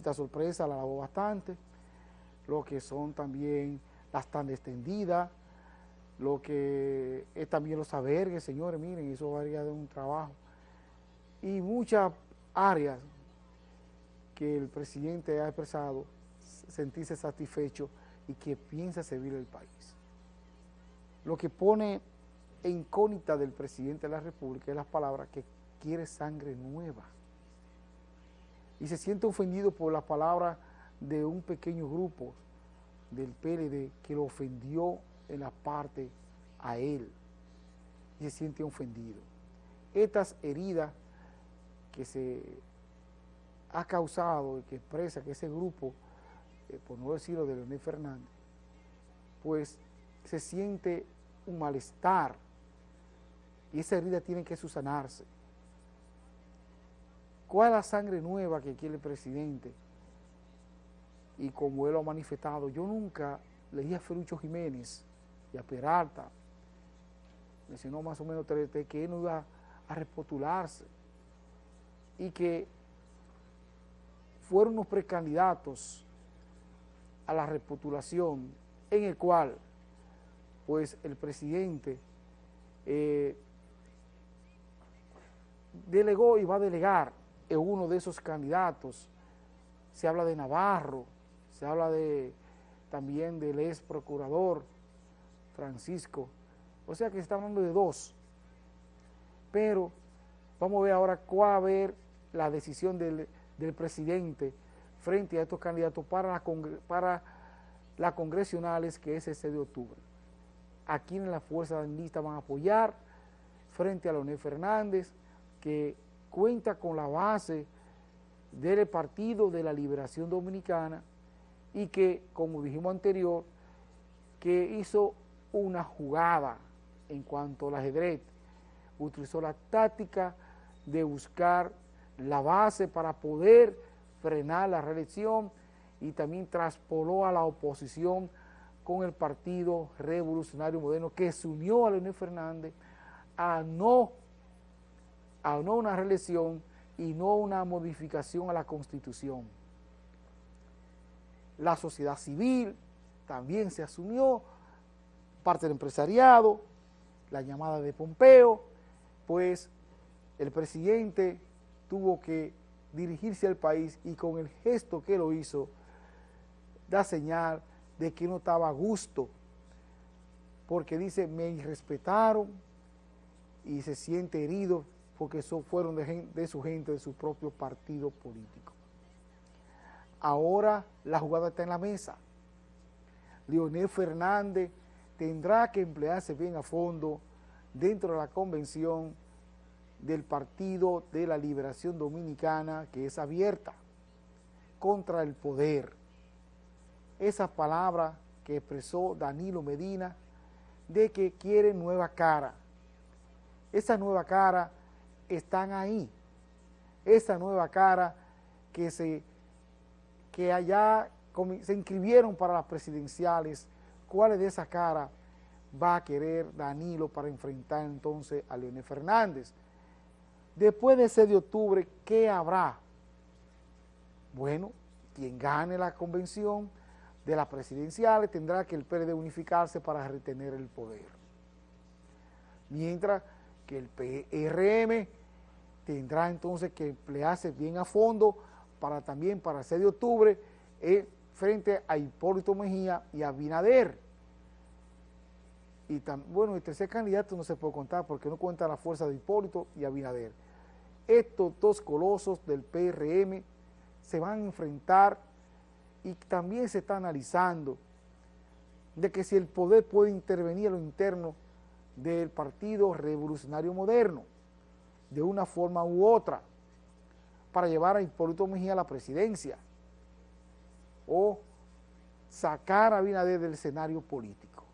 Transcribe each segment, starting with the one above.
visita sorpresa la alabó bastante, lo que son también las tan extendidas, lo que es también los albergues, señores, miren, eso varía de un trabajo, y muchas áreas que el presidente ha expresado sentirse satisfecho y que piensa servir al país. Lo que pone incógnita del presidente de la República es las palabras que quiere sangre nueva. Y se siente ofendido por las palabras de un pequeño grupo del PLD que lo ofendió en la parte a él. Y se siente ofendido. Estas heridas que se ha causado y que expresa que ese grupo, eh, por no decirlo de Leonel Fernández, pues se siente un malestar y esa herida tiene que susanarse. ¿Cuál es la sangre nueva que quiere el presidente? Y como él lo ha manifestado, yo nunca leí a Ferucho Jiménez y a Peralta, mencionó más o menos que él no iba a repotularse y que fueron unos precandidatos a la repotulación en el cual pues el presidente eh, delegó y va a delegar en uno de esos candidatos. Se habla de Navarro, se habla de también del ex procurador Francisco, o sea que se está hablando de dos. Pero vamos a ver ahora cuál va a ver la decisión del, presidente frente a estos candidatos para, la para las congresionales que es el 6 de octubre. Aquí en la Fuerza Lista van a apoyar frente a Leonel Fernández, que cuenta con la base del Partido de la Liberación Dominicana y que, como dijimos anterior, que hizo una jugada en cuanto al ajedrez, utilizó la táctica de buscar la base para poder frenar la reelección y también traspoló a la oposición con el Partido Revolucionario Moderno que se unió a Leonel Fernández a no, a no una reelección y no una modificación a la Constitución. La sociedad civil también se asumió, parte del empresariado, la llamada de Pompeo, pues el presidente tuvo que dirigirse al país y con el gesto que lo hizo, da señal de que no estaba a gusto, porque dice, me irrespetaron y se siente herido porque eso fueron de, de su gente, de su propio partido político. Ahora la jugada está en la mesa. Leonel Fernández tendrá que emplearse bien a fondo dentro de la convención del Partido de la Liberación Dominicana que es abierta contra el poder. Esa palabra que expresó Danilo Medina de que quiere nueva cara. Esa nueva cara están ahí. Esa nueva cara que se que allá se inscribieron para las presidenciales, ¿cuál de esa cara va a querer Danilo para enfrentar entonces a Leonel Fernández? Después de ese de octubre, ¿qué habrá? Bueno, quien gane la convención de las presidenciales tendrá que el PRD unificarse para retener el poder. Mientras que el PRM tendrá entonces que emplearse bien a fondo para también para el 6 de octubre eh, frente a Hipólito Mejía y a Binader. Y bueno, el tercer candidato no se puede contar porque no cuenta la fuerza de Hipólito y Abinader estos dos colosos del PRM se van a enfrentar y también se está analizando de que si el poder puede intervenir en lo interno del Partido Revolucionario Moderno, de una forma u otra, para llevar a Hipólito Mejía a la presidencia, o sacar a Abinader del escenario político.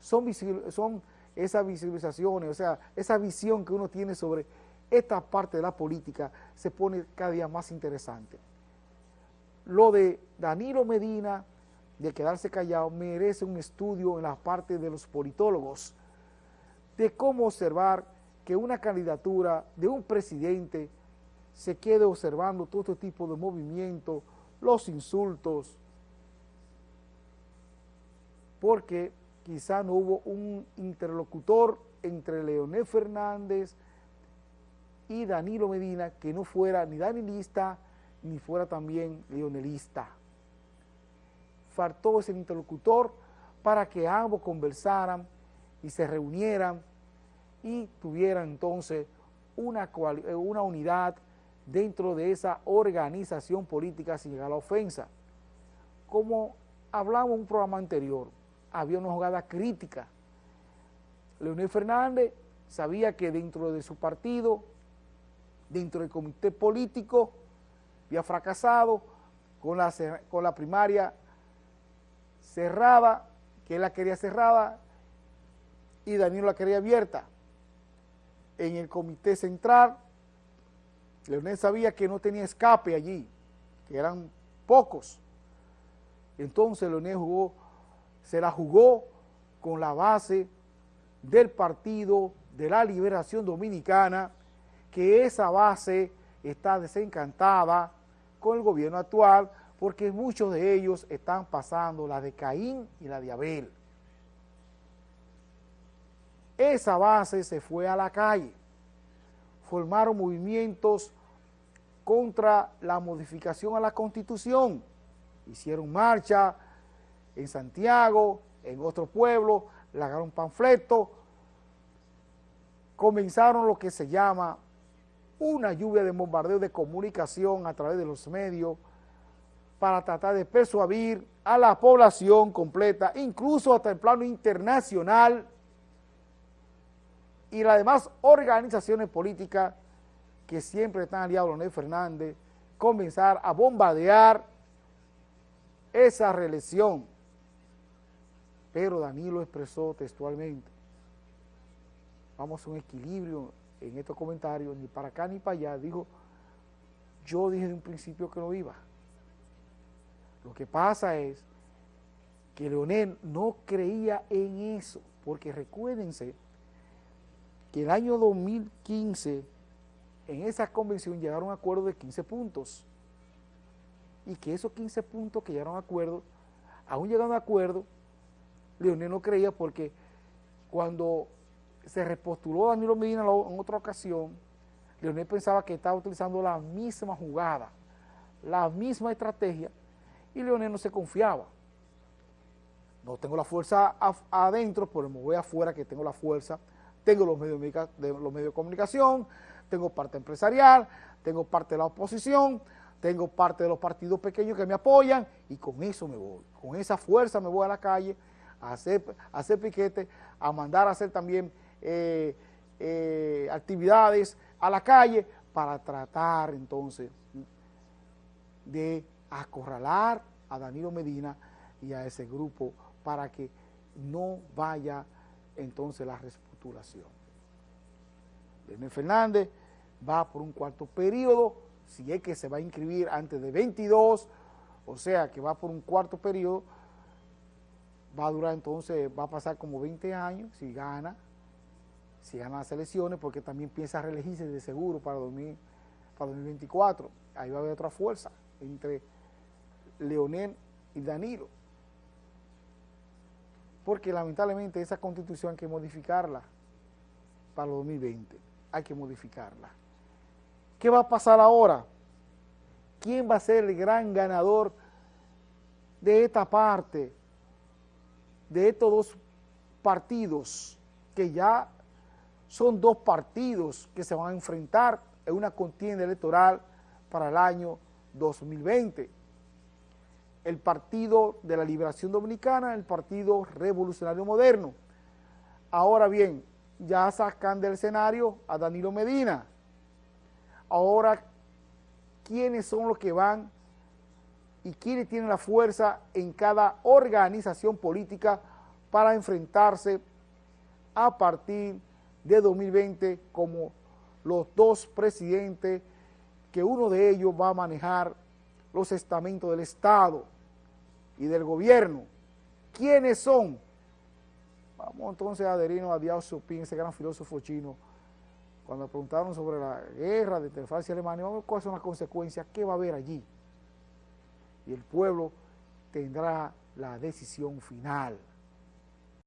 Son, son esas visualizaciones, o sea, esa visión que uno tiene sobre esta parte de la política se pone cada día más interesante. Lo de Danilo Medina, de quedarse callado, merece un estudio en la parte de los politólogos, de cómo observar que una candidatura de un presidente se quede observando todo este tipo de movimientos, los insultos, porque quizá no hubo un interlocutor entre Leonel Fernández y Danilo Medina que no fuera ni danilista ni fuera también leonelista. Faltó ese interlocutor para que ambos conversaran y se reunieran y tuvieran entonces una, una unidad dentro de esa organización política sin llegar a la ofensa. Como hablamos en un programa anterior, había una jugada crítica. Leonel Fernández sabía que dentro de su partido, dentro del comité político, había fracasado con la, con la primaria cerrada, que él la quería cerrada y Danilo la quería abierta. En el comité central, Leonel sabía que no tenía escape allí, que eran pocos. Entonces Leonel jugó, se la jugó con la base del Partido de la Liberación Dominicana, que esa base está desencantada con el gobierno actual, porque muchos de ellos están pasando la de Caín y la de Abel. Esa base se fue a la calle, formaron movimientos contra la modificación a la Constitución, hicieron marcha en Santiago, en otro pueblo, largaron panfletos, comenzaron lo que se llama una lluvia de bombardeo de comunicación a través de los medios para tratar de persuadir a la población completa, incluso hasta el plano internacional, y las demás organizaciones políticas que siempre están aliados a Leonel Fernández, comenzar a bombardear esa reelección. Pero Danilo expresó textualmente, vamos a un equilibrio en estos comentarios, ni para acá ni para allá, dijo, yo dije de un principio que no iba. Lo que pasa es que Leonel no creía en eso, porque recuérdense que el año 2015 en esa convención llegaron a acuerdo de 15 puntos y que esos 15 puntos que llegaron a acuerdo, aún llegando a acuerdo, Leonel no creía porque cuando se repostuló Danilo Medina en otra ocasión, Leonel pensaba que estaba utilizando la misma jugada, la misma estrategia, y Leonel no se confiaba. No tengo la fuerza adentro, pero me voy afuera que tengo la fuerza tengo los medios de, los medios de comunicación, tengo parte empresarial, tengo parte de la oposición, tengo parte de los partidos pequeños que me apoyan y con eso me voy, con esa fuerza me voy a la calle a hacer, hacer piquete, a mandar a hacer también eh, eh, actividades a la calle para tratar entonces de acorralar a Danilo Medina y a ese grupo para que no vaya entonces la respuesta Leonel Fernández va por un cuarto periodo, si es que se va a inscribir antes de 22, o sea que va por un cuarto periodo, va a durar entonces, va a pasar como 20 años si gana, si gana las elecciones, porque también piensa reelegirse de seguro para 2024. Ahí va a haber otra fuerza entre Leonel y Danilo. Porque lamentablemente esa constitución hay que modificarla para el 2020, hay que modificarla. ¿Qué va a pasar ahora? ¿Quién va a ser el gran ganador de esta parte, de estos dos partidos, que ya son dos partidos que se van a enfrentar en una contienda electoral para el año 2020? el Partido de la Liberación Dominicana, el Partido Revolucionario Moderno. Ahora bien, ya sacan del escenario a Danilo Medina. Ahora, ¿quiénes son los que van y quiénes tienen la fuerza en cada organización política para enfrentarse a partir de 2020 como los dos presidentes que uno de ellos va a manejar los estamentos del Estado y del gobierno. ¿Quiénes son? Vamos entonces a adherirnos a Diao Supín, ese gran filósofo chino, cuando preguntaron sobre la guerra de Francia y Alemania, cuáles son las consecuencias, qué va a haber allí. Y el pueblo tendrá la decisión final.